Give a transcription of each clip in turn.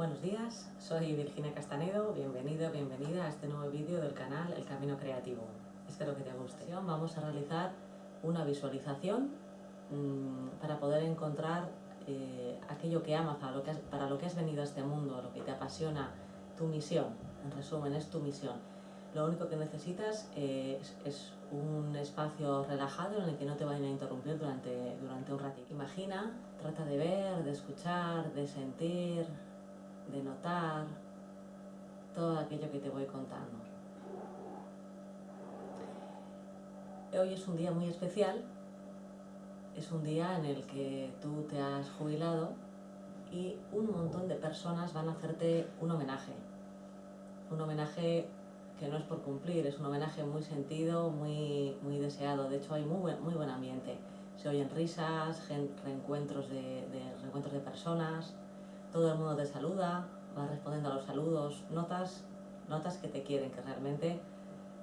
Buenos días, soy Virginia Castanedo, bienvenido, bienvenida a este nuevo vídeo del canal El Camino Creativo. Espero que te guste. Vamos a realizar una visualización mmm, para poder encontrar eh, aquello que amas, para lo que, has, para lo que has venido a este mundo, lo que te apasiona, tu misión, en resumen, es tu misión. Lo único que necesitas eh, es, es, un espacio relajado en el que no te vayan a interrumpir durante, durante un ratito. Imagina, trata de ver, de escuchar, de sentir, de notar todo aquello que te voy contando. Hoy es un día muy especial, es un día en el que tú te has jubilado y un montón de personas van a hacerte un homenaje. Un homenaje que no es por cumplir, es un homenaje muy sentido, muy, muy deseado. De hecho hay muy buen, muy buen ambiente. Se oyen risas, reencuentros de, de, reencuentros de personas, todo el mundo te saluda, vas respondiendo a los saludos, notas, notas que te quieren, que realmente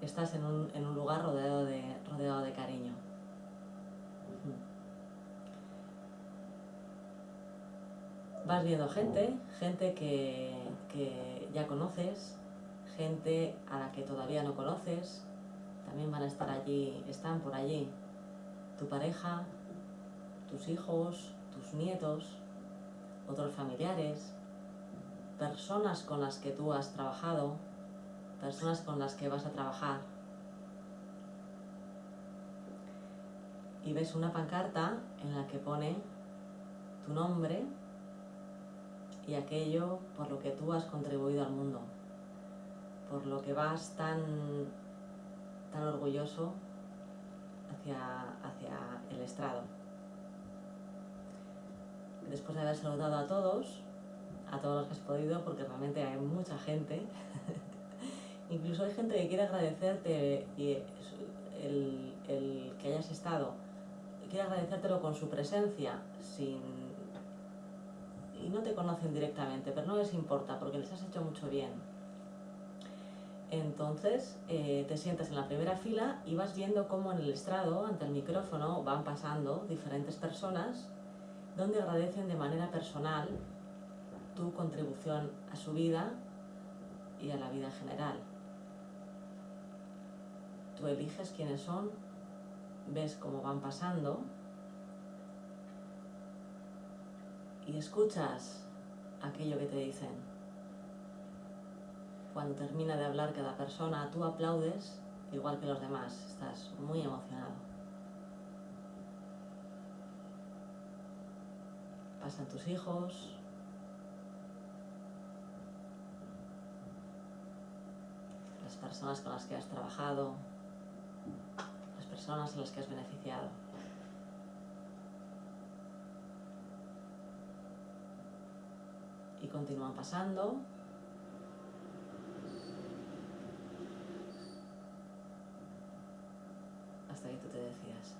estás en un, en un lugar rodeado de, rodeado de cariño. Vas viendo gente, gente que, que ya conoces, gente a la que todavía no conoces, también van a estar allí, están por allí tu pareja, tus hijos, tus nietos, otros familiares, personas con las que tú has trabajado, personas con las que vas a trabajar. Y ves una pancarta en la que pone tu nombre y aquello por lo que tú has contribuido al mundo, por lo que vas tan, tan orgulloso hacia, hacia el estrado. Después de haber saludado a todos, a todos los que has podido, porque realmente hay mucha gente, incluso hay gente que quiere agradecerte el, el que hayas estado, quiere agradecértelo con su presencia, sin y no te conocen directamente, pero no les importa porque les has hecho mucho bien. Entonces eh, te sientas en la primera fila y vas viendo cómo en el estrado, ante el micrófono, van pasando diferentes personas donde agradecen de manera personal tu contribución a su vida y a la vida en general. Tú eliges quiénes son, ves cómo van pasando y escuchas aquello que te dicen. Cuando termina de hablar cada persona, tú aplaudes igual que los demás, estás muy emocionado. Pasan tus hijos, las personas con las que has trabajado, las personas en las que has beneficiado. y continúan pasando. Hasta que tú te decías.